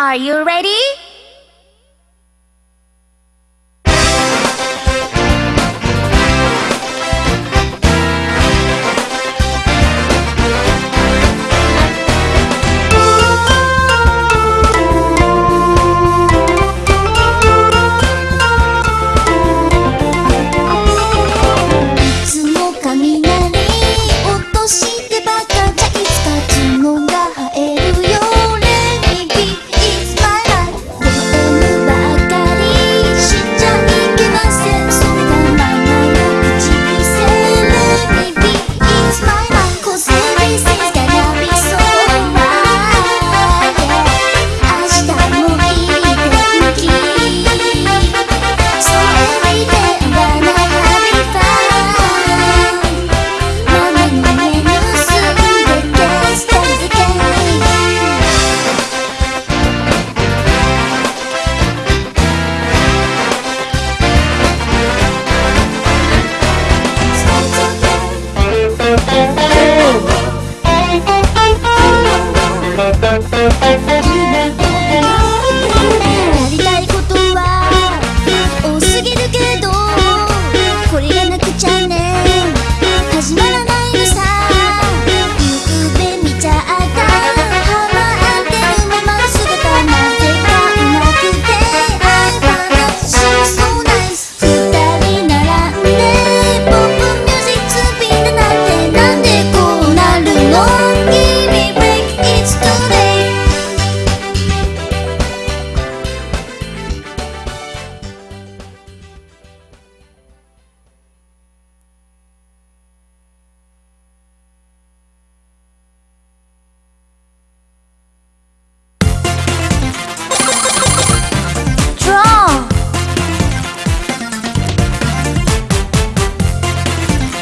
Are you ready? Thank you.